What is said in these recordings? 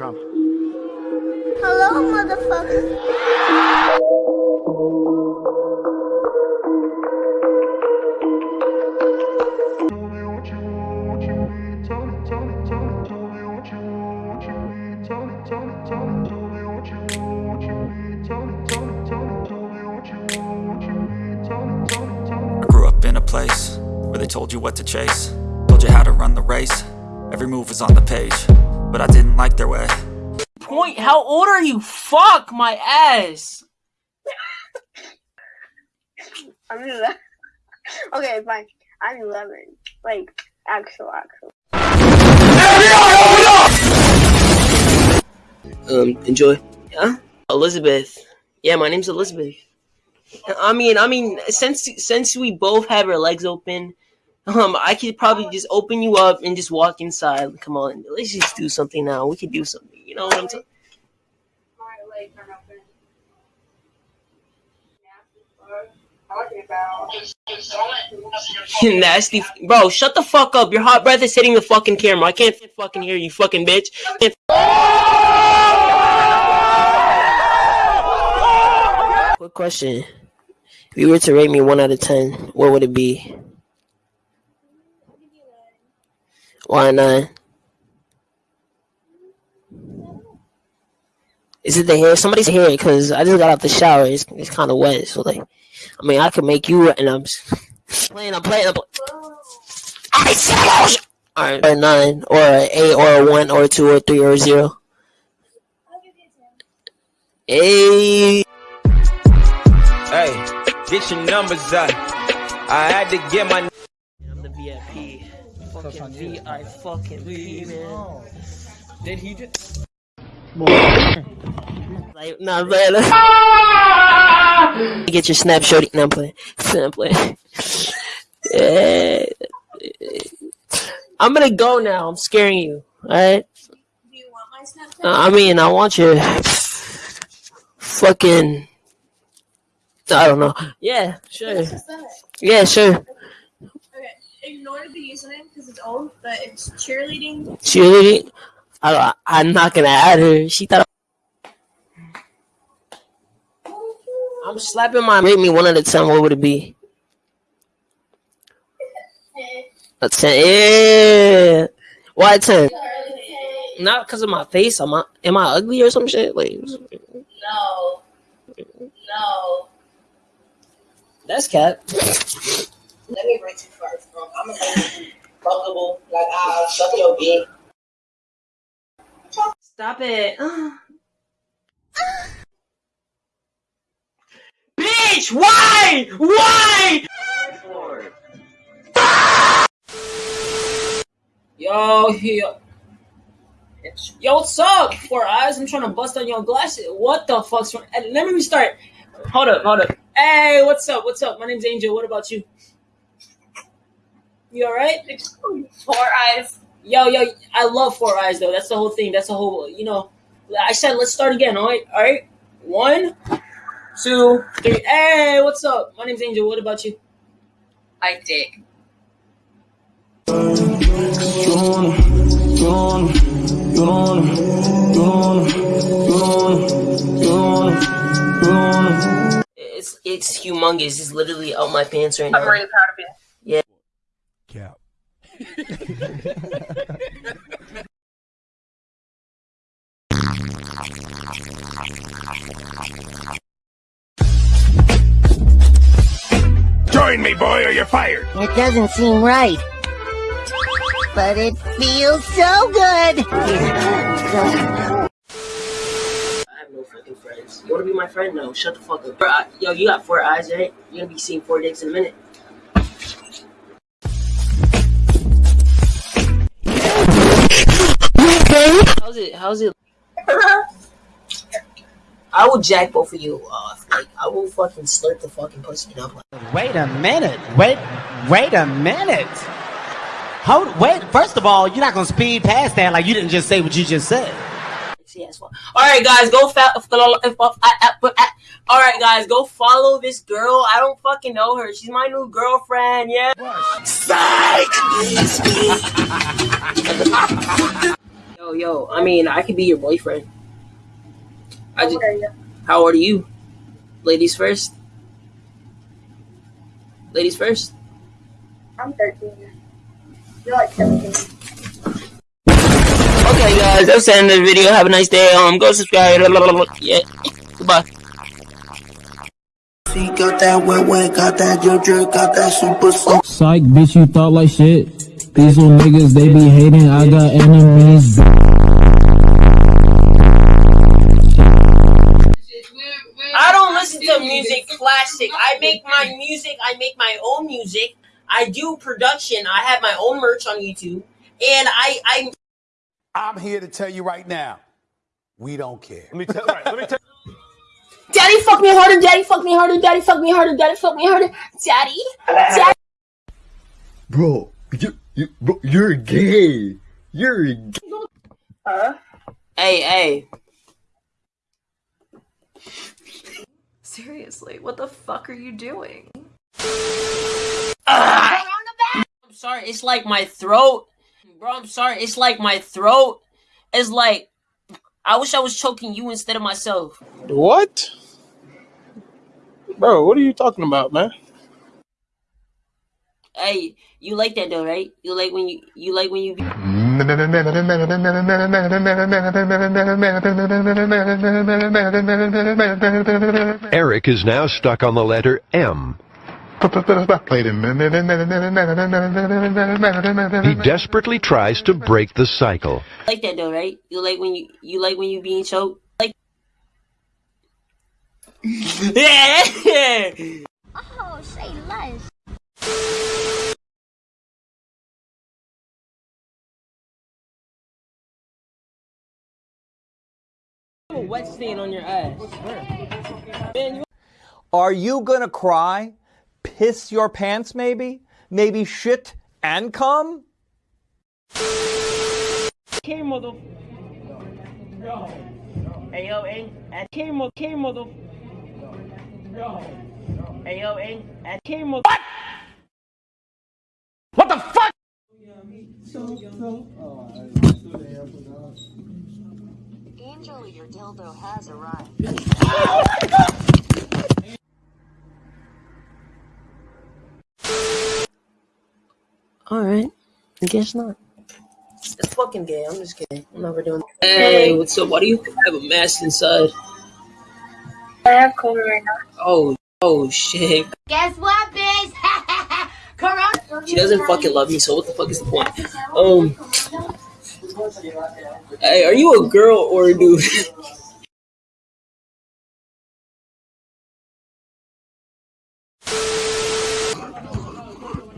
Trump. Hello, motherfucker. I grew up in a place where they told you what to chase, told you how to run the race. Every move was on the page, but I didn't like their way. Point. How old are you? Fuck my ass. I'm 11. Okay, fine. I'm 11. Like, actual, actual. um enjoy. Yeah, Elizabeth. Yeah, my name's Elizabeth. I mean, I mean, since since we both have our legs open, um, I could probably just open you up and just walk inside. Come on, let's just do something now. We could do something. You know what I'm saying? Nasty, bro. Shut the fuck up. Your hot breath is hitting the fucking camera. I can't fucking hear you, fucking bitch. Can't- Quick question. If you were to rate me one out of ten, what would it be? Why nine? Is it the hair? Somebody's hair, because I just got out the shower. It's, it's kind of wet. So, like, I mean, I could make you and I'm playing, I'm playing, I'm playing. I said, or a nine, or an eight, or a one, or a two, or a three, or a zero. Hey. Hey, get your numbers up. I had to get my. I'm. Fucking VI fucking P, man. Did he just? Like, nah, man. Get your snap shorty. No, I'm playing. No, I'm playing. Yeah. I'm gonna go now. I'm scaring you. Alright? Do you want my Snapchat? Uh, I mean, I want your fucking. I don't know. Yeah, sure. Yeah, sure. Okay, ignore the username because it's old, but it's cheerleading. Cheerleading. I, I'm not gonna add her. She thought. I'm slapping my. Rate me one out of ten. What would it be? A ten. Yeah. Why ten? Not because of my face. Am I am I ugly or some shit? Like No. No. that's cat. Let me rate you first, bro. I'm be fuckable. Like I'll suck your dick. Stop it. Bitch, why? Why? Yo, yo. Yo, what's up? Four eyes. I'm trying to bust on your glasses. What the fuck's wrong? Let me restart. Hold up, hold up. Hey, what's up? What's up? My name's Angel. What about you? You alright? Four eyes. Yo, yo, I love Four Eyes though. That's the whole thing. That's the whole, you know. I said let's start again. All right, all right. One, two, three. Hey, what's up? My name's Angel. What about you? I dick. It's it's humongous. It's literally out my pants right now. I'm really proud of you. Cap. Join me, boy, or you're fired. It doesn't seem right. But it feels so good. I have no fucking friends. You wanna be my friend? No, shut the fuck up. Bro, Yo, you got four eyes, right? You're gonna be seeing four dicks in a minute. How's it? How's it? I will jack both of you off. Like, I will fucking slurp the fucking pussy up. Like, Wait a minute. Wait. Wait a minute. Hold. Wait. First of all, you're not gonna speed past that like you didn't just say what you just said. sexy. All right, guys, go fa- All right, guys, go follow this girl. I don't fucking know her. She's my new girlfriend. Yeah. Psych. Yo, Yo, yo. I mean, I could be your boyfriend. I just, How old are you? how old are you? Ladies first. Ladies first. I'm 13. You're like 17. Okay, guys, that's the end of the video. Have a nice day. Um, go subscribe. Yeah. Goodbye. Got that wet wet, got that JoJo, got that super soak. Psych, bitch, you thought like shit. These little niggas, they be hating. I got enemies. Listen to music classic. I make my music. I make my own music. I do production. I have my own merch on YouTube, and I I I'm here to tell you right now, we don't care. Let me tell. Right, let me tell. Daddy fuck me harder, daddy fuck me harder, daddy fuck me harder, daddy fuck me harder, daddy, daddy. Bro, you, you, bro, you're gay. You're gay. Huh? hey hey. Seriously, what the fuck are you doing? I'm sorry. It's like my throat, bro. I'm sorry. It's like my throat. It's like I wish I was choking you instead of myself. What? Bro, what are you talking about, man? Hey, you like that though, right? You like when you you like when you. Eric is now stuck on the letter M. He desperately tries to break the cycle. like that though, right? You like when you you like when you being choked. Like. Oh, say less. A wet stain on your ass. Man, you Are you gonna cry? Piss your pants maybe? Maybe shit and come? K mother. Hey yo, ain't at K mother K mother. Hey yo, ain't at K mother. What the fuck? Angel, your dildo has arrived. All right, I guess not. It's fucking gay. I'm just kidding. I'm never doing. that. Hey, what's up? Why do you have a mask inside? I have COVID right now. Oh, oh shit. Guess what, bitch? Corona. She doesn't fucking love me, so what the fuck is the point? Um. Hey, are you a girl or a dude?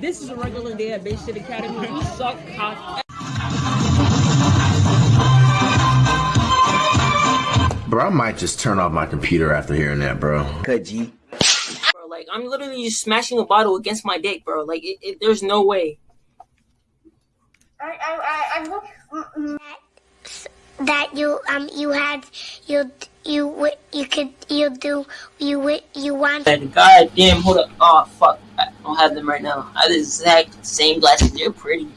this is a regular day at Bay State Academy. You suck cock. Bro, I might just turn off my computer after hearing that, bro. Bro, like I'm literally just smashing a bottle against my dick, bro. Like it, it, there's no way. I, I, I, I'm. That you um you had you you you could you do you wi- you want god damn, hold up. Oh fuck, I don't have them right now. I have the exact same glasses. They're pretty.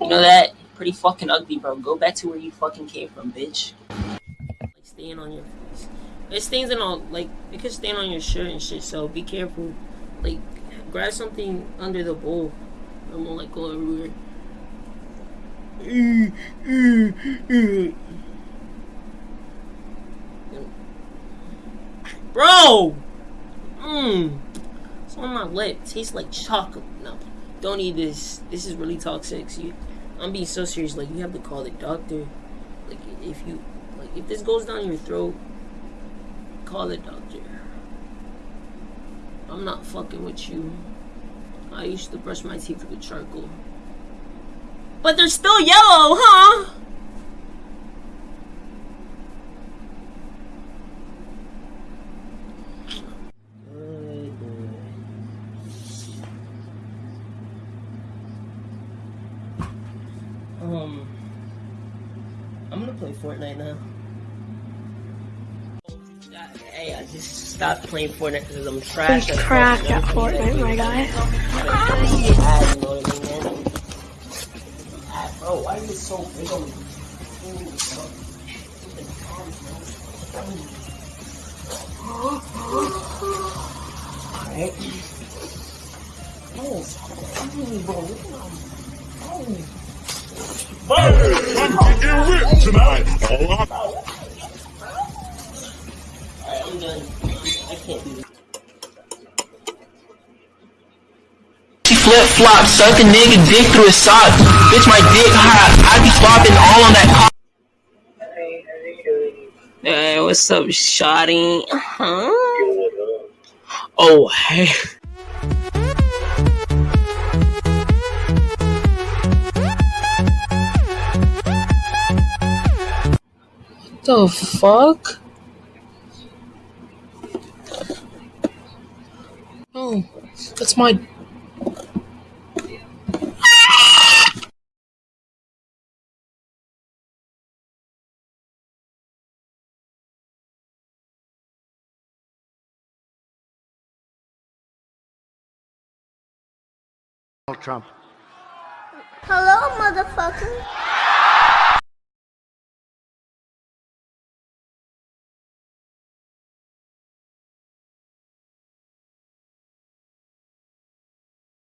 You know that? Pretty fucking ugly, bro. Go back to where you fucking came from, bitch. Like staying on your face. It stains on all like it could stain on your shirt and shit. So be careful. Like grab something under the bowl. It won't like go everywhere. Bro! Mmm. It's on my lip. Tastes like chocolate. No. Don't eat this. This is really toxic. You, I'm being so serious. Like, you have to call the doctor. Like, if you, like, if this goes down your throat, call the doctor. I'm not fucking with you. I used to brush my teeth with charcoal. But they're still yellow, huh? Um, I'm gonna play Fortnite now. Hey, I just stopped playing Fortnite because I'm trash. He's cracked at Fortnite, my guy. I bro, why are you so big on me? Alright. Oh, bro. To get tonight. She I can't. Flip flop, suck a nigga dick through his sock. Bitch, my dick hot. I be flopping all on that cock. Hey, what's up, Shotty? Huh? Oh, hey. The fuck? That's mine. Trump. Hello, motherfucker.